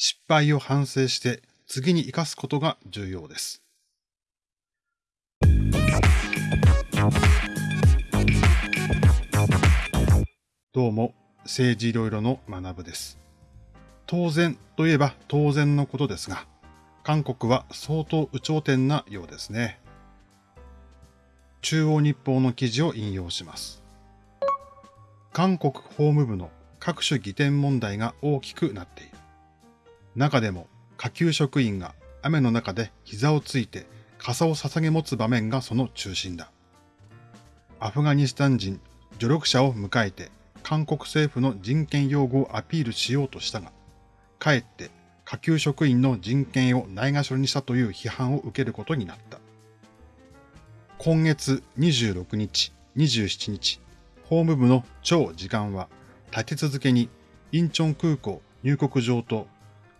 失敗を反省して次に生かすことが重要です。どうも、政治いろいろの学部です。当然といえば当然のことですが、韓国は相当有頂天なようですね。中央日報の記事を引用します。韓国法務部の各種疑点問題が大きくなっている。中でも下級職員が雨の中で膝をついて傘を捧げ持つ場面がその中心だ。アフガニスタン人助力者を迎えて韓国政府の人権擁護をアピールしようとしたが、かえって下級職員の人権をないがしろにしたという批判を受けることになった。今月26日、27日、法務部の超時間は立て続けにインチョン空港入国場と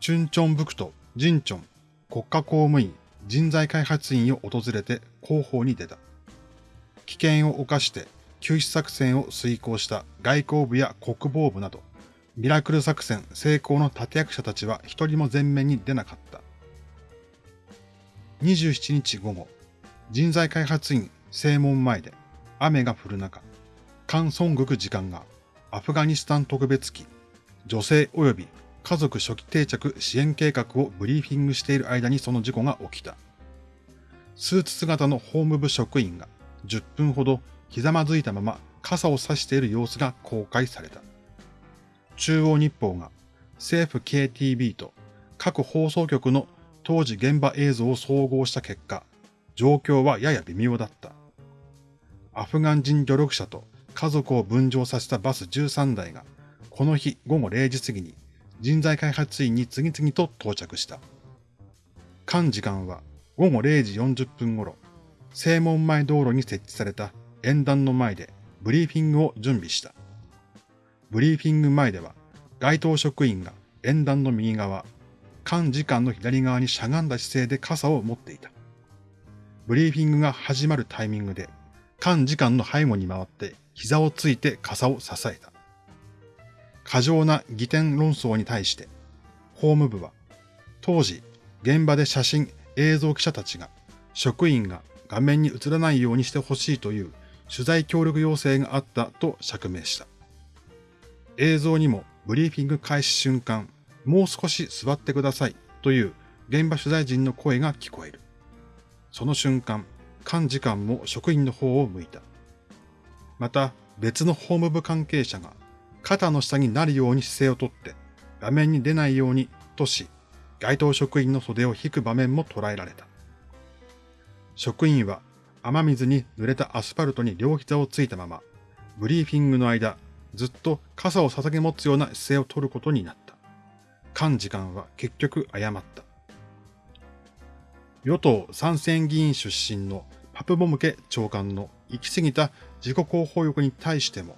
チュンチョンブクト、ジンチョン、国家公務員、人材開発員を訪れて広報に出た。危険を冒して救出作戦を遂行した外交部や国防部など、ミラクル作戦成功の立役者たちは一人も前面に出なかった。27日午後、人材開発員正門前で雨が降る中、カン・ソングク時間がアフガニスタン特別機、女性及び家族初期定着支援計画をブリーフィングしている間にその事故が起きた。スーツ姿の法務部職員が10分ほどひざまずいたまま傘を差している様子が公開された。中央日報が政府 KTB と各放送局の当時現場映像を総合した結果、状況はやや微妙だった。アフガン人努力者と家族を分乗させたバス13台が、この日午後0時過ぎに人材開発員に次々と到着した。間時間は午後0時40分頃、正門前道路に設置された演壇の前でブリーフィングを準備した。ブリーフィング前では、該当職員が演壇の右側、間時間の左側にしゃがんだ姿勢で傘を持っていた。ブリーフィングが始まるタイミングで、間時間の背後に回って膝をついて傘を支えた。過剰な疑点論争に対して、法務部は、当時、現場で写真、映像記者たちが、職員が画面に映らないようにしてほしいという取材協力要請があったと釈明した。映像にもブリーフィング開始瞬間、もう少し座ってくださいという現場取材陣の声が聞こえる。その瞬間、幹事官も職員の方を向いた。また別の法務部関係者が肩の下になるように姿勢をとって、画面に出ないようにとし、該当職員の袖を引く場面も捉えられた。職員は雨水に濡れたアスファルトに両膝をついたまま、ブリーフィングの間、ずっと傘を捧げ持つような姿勢を取ることになった。幹事官は結局謝った。与党参戦議員出身のパプボムケ長官の行き過ぎた自己広報欲に対しても、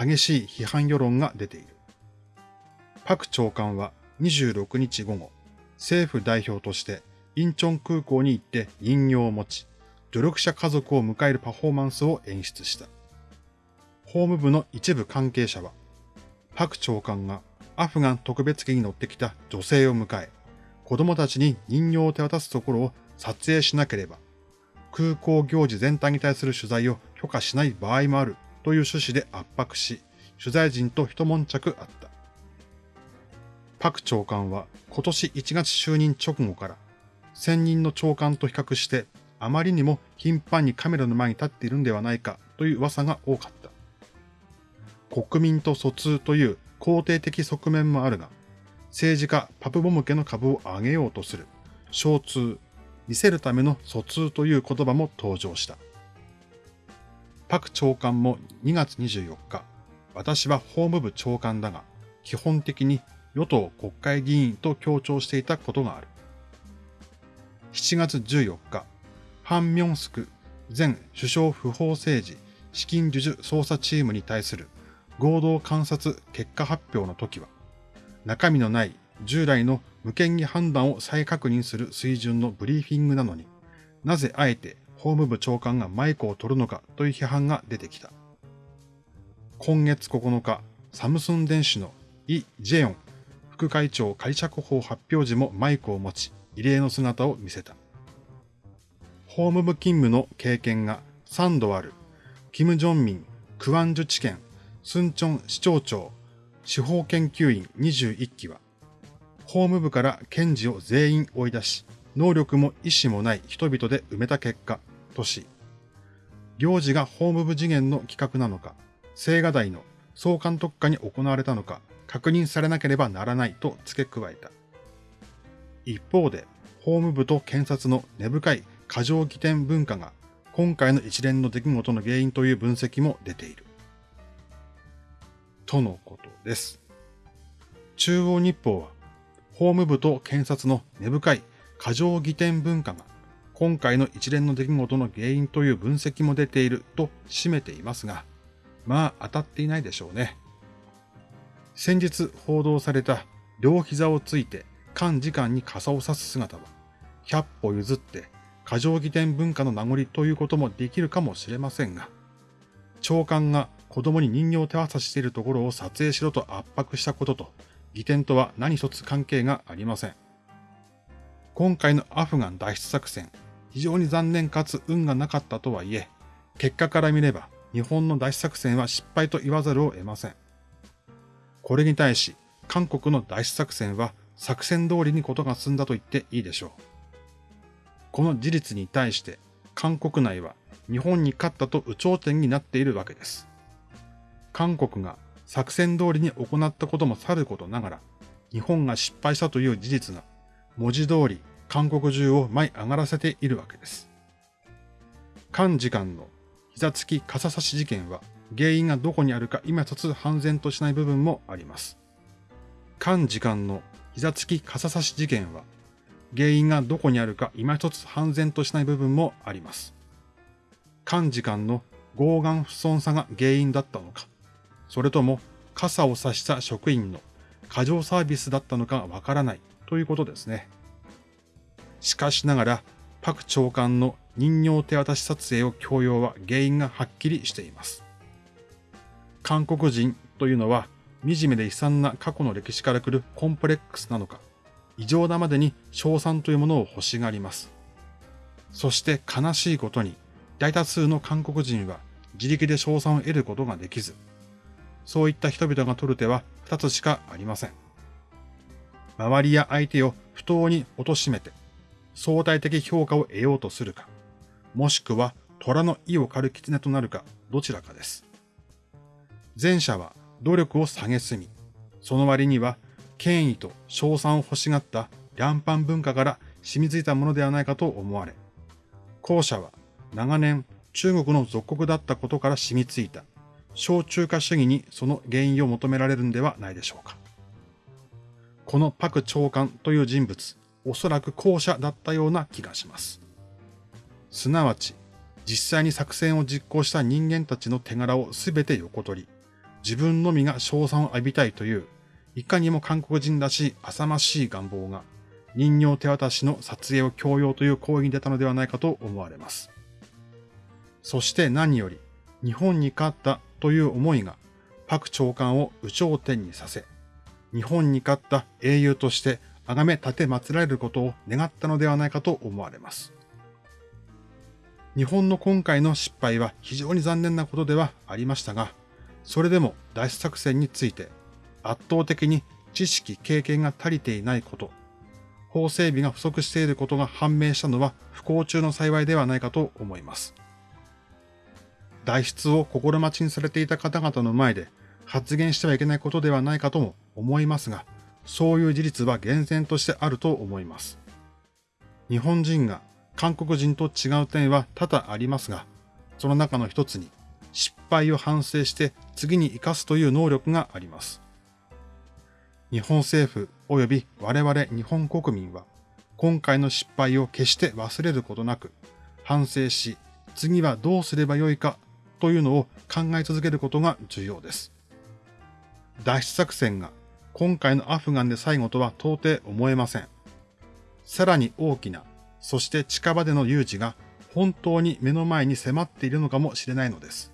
激しい批判世論が出ている。パク長官は26日午後、政府代表としてインチョン空港に行って人形を持ち、努力者家族を迎えるパフォーマンスを演出した。法務部の一部関係者は、パク長官がアフガン特別機に乗ってきた女性を迎え、子供たちに人形を手渡すところを撮影しなければ、空港行事全体に対する取材を許可しない場合もあるという趣旨で圧迫し、取材陣と一悶着あった。パク長官は今年1月就任直後から、専任の長官と比較してあまりにも頻繁にカメラの前に立っているんではないかという噂が多かった。国民と疎通という肯定的側面もあるが、政治家パプボム家の株を上げようとする、小通、見せるための疎通という言葉も登場した。パク長官も2月24日、私は法務部長官だが、基本的に与党国会議員と強調していたことがある。7月14日、ハン・ミョンスク前首相不法政治資金授受捜査チームに対する合同観察結果発表の時は、中身のない従来の無権に判断を再確認する水準のブリーフィングなのに、なぜあえて法務部長官がマイクを取るのかという批判が出てきた。今月9日、サムスン電子のイ・ジェヨン副会長仮釈放発表時もマイクを持ち、異例の姿を見せた。法務部勤務の経験が3度ある、キム・ジョンミン、クワンジュ地検、スンチョン市長長、司法研究員21期は、法務部から検事を全員追い出し、能力も意思もない人々で埋めた結果、とし、行事が法務部次元の企画なのか、青瓦台の総監督下に行われたのか、確認されなければならないと付け加えた。一方で、法務部と検察の根深い過剰起点文化が今回の一連の出来事の原因という分析も出ている。とのことです。中央日報は、法務部と検察の根深い過剰議点文化が今回の一連の出来事の原因という分析も出ていると締めていますが、まあ当たっていないでしょうね。先日報道された両膝をついて幹事官に傘を差す姿は、100歩譲って過剰議点文化の名残ということもできるかもしれませんが、長官が子供に人形を手渡しているところを撮影しろと圧迫したことと、議点とは何一つ関係がありません。今回のアフガン脱出作戦、非常に残念かつ運がなかったとはいえ、結果から見れば日本の脱出作戦は失敗と言わざるを得ません。これに対し、韓国の脱出作戦は作戦通りにことが進んだと言っていいでしょう。この事実に対して韓国内は日本に勝ったと有頂天になっているわけです。韓国が作戦通りに行ったこともさることながら、日本が失敗したという事実が文字通り韓国中を舞い上がらせているわけです。韓時間の膝つき傘差し事件は原因がどこにあるか今一つ判然としない部分もあります。韓時間の膝つき傘差し事件は原因がどこにあるか今一つ判然としない部分もあります。幹事官の合眼不損さが原因だったのか、それとも傘を差した職員の過剰サービスだったのかわからないということですね。しかしながら、パク長官の人形手渡し撮影を強要は原因がはっきりしています。韓国人というのは惨めで悲惨な過去の歴史から来るコンプレックスなのか、異常なまでに賞賛というものを欲しがります。そして悲しいことに、大多数の韓国人は自力で賞賛を得ることができず、そういった人々が取る手は二つしかありません。周りや相手を不当に貶めて、相対的評価を得ようとするか、もしくは虎の意を狩る狐となるか、どちらかです。前者は努力を下げすみ、その割には権威と賞賛を欲しがった両般文化から染みついたものではないかと思われ、後者は長年中国の属国だったことから染みついた小中華主義にその原因を求められるんではないでしょうか。このパク長官という人物、おそらく後者だったような気がします。すなわち、実際に作戦を実行した人間たちの手柄をすべて横取り、自分のみが賞賛を浴びたいといういかにも韓国人らしい浅ましい願望が、人形手渡しの撮影を強要という行為に出たのではないかと思われます。そして何より、日本に勝ったという思いが、パク長官を有頂天にさせ、日本に勝った英雄として崇め立て祀られることを願ったのではないかと思われます。日本の今回の失敗は非常に残念なことではありましたが、それでも脱出作戦について圧倒的に知識、経験が足りていないこと、法整備が不足していることが判明したのは不幸中の幸いではないかと思います。脱出を心待ちにされていた方々の前で発言してはいけないことではないかとも思いますが、そういう事実は厳然としてあると思います。日本人が韓国人と違う点は多々ありますが、その中の一つに失敗を反省して次に生かすという能力があります。日本政府及び我々日本国民は、今回の失敗を決して忘れることなく、反省し、次はどうすればよいかというのを考え続けることが重要です。脱出作戦が今回のアフガンで最後とは到底思えません。さらに大きな、そして近場での有事が本当に目の前に迫っているのかもしれないのです。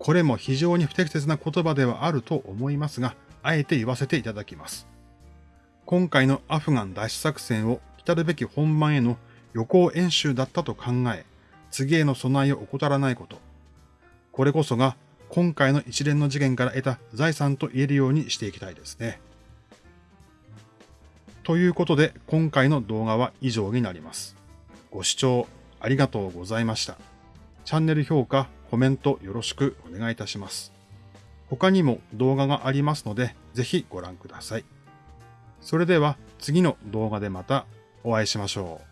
これも非常に不適切な言葉ではあると思いますが、あえて言わせていただきます。今回のアフガン脱出作戦を来るべき本番への予行演習だったと考え、次への備えを怠らないこと。これこそが今回の一連の事件から得た財産と言えるようにしていきたいですね。ということで今回の動画は以上になります。ご視聴ありがとうございました。チャンネル評価、コメントよろしくお願いいたします。他にも動画がありますので、ぜひご覧ください。それでは次の動画でまたお会いしましょう。